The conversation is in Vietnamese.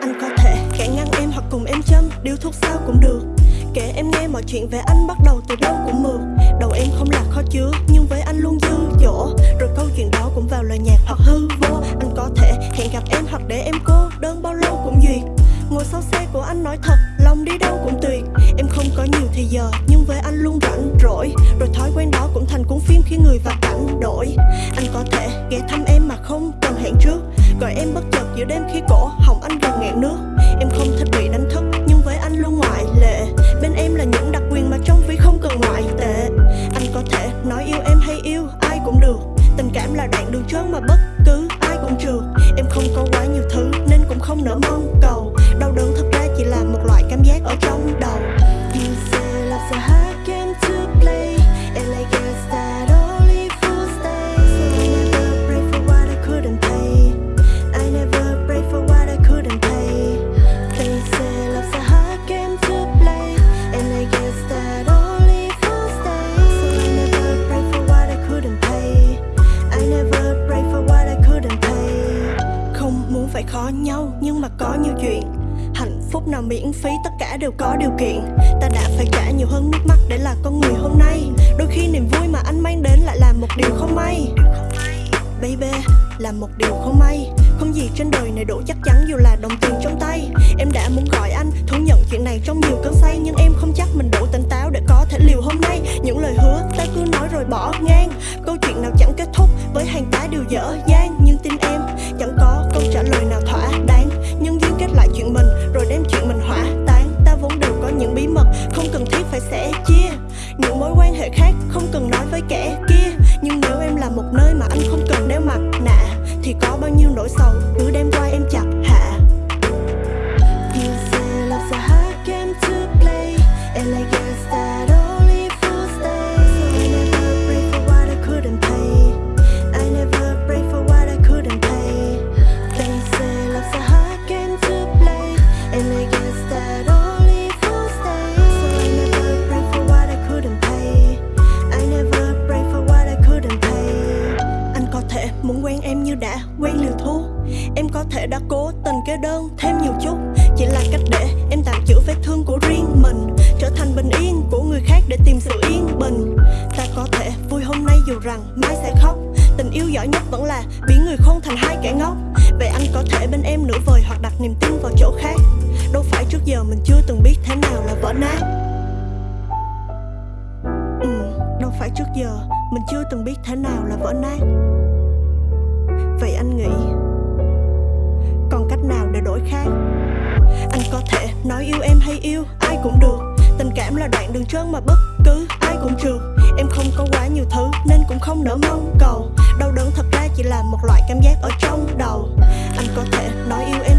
Anh có thể khẽ ngăn em hoặc cùng em châm Điều thuốc sao cũng được. Kể em nghe mọi chuyện về anh bắt đầu từ đâu cũng mượt. Đầu em không là khó chứa, Nhưng với anh luôn dư dỗ. Rồi câu chuyện đó cũng vào lời nhạc hoặc hư vô. Anh có thể hẹn gặp em hoặc để em cô đơn bao lâu cũng duyệt. Ngồi sau xe của anh nói thật, Lòng đi đâu cũng tuyệt. Em không có nhiều thì giờ, Nhưng với anh luôn rảnh rỗi. Rồi thói quen đó cũng thành cuốn phim khi người vào yêu, ai cũng được. Tình cảm là đoạn đường trơn mà bất cứ ai cũng trượt Em không có quá nhiều thứ nên cũng không nỡ mong cầu. Đau đớn nhau nhưng mà có nhiều chuyện. Hạnh phúc nào miễn phí, tất cả đều có điều kiện. Ta đã phải trả nhiều hơn nước mắt để là con người hôm nay. Đôi khi niềm vui mà anh mang đến lại là một điều không may. Baby, là một điều không may. Không gì trên đời này đủ chắc chắn dù là đồng tiền trong tay. Em đã muốn gọi anh, thú nhận chuyện này trong nhiều cơn say, Nhưng em không chắc mình đủ tỉnh táo để có thể liều hôm nay. Những lời hứa ta cứ nói rồi bỏ ngang. Câu chuyện nào chẳng kết thúc với hàng tá điều dở dang. Với kẻ kia. Nhưng nếu em là một nơi mà anh không cần đeo mặt nạ, Thì có bao nhiêu nỗi sầu cứ đem qua em chặt hạ. You say love's a hard game to play And I quen liều thu Em có thể đã cố tình kê đơn thêm nhiều chút. Chỉ là cách để em tạm chữa vết thương của riêng mình Trở thành bình yên của người khác để tìm sự yên bình. Ta có thể vui hôm nay dù rằng mai sẽ khóc. Tình yêu giỏi nhất vẫn là biến người khôn thành hai kẻ ngốc. Vậy anh có thể bên em nửa vời hoặc đặt niềm tin vào chỗ khác. Đâu phải trước giờ mình chưa từng biết thế nào là vỡ nát. Ừ, Đâu phải trước giờ mình chưa từng biết thế nào là vỡ nát. Vậy anh nghĩ, Còn cách nào để đổi khác? Anh có thể nói yêu em hay yêu, Ai cũng được. Tình cảm là đoạn đường trơn mà bất cứ ai cũng trượt Em không có quá nhiều thứ nên cũng không nỡ mong cầu. Đau đớn thật ra chỉ là một loại cảm giác ở trong đầu. Anh có thể nói yêu em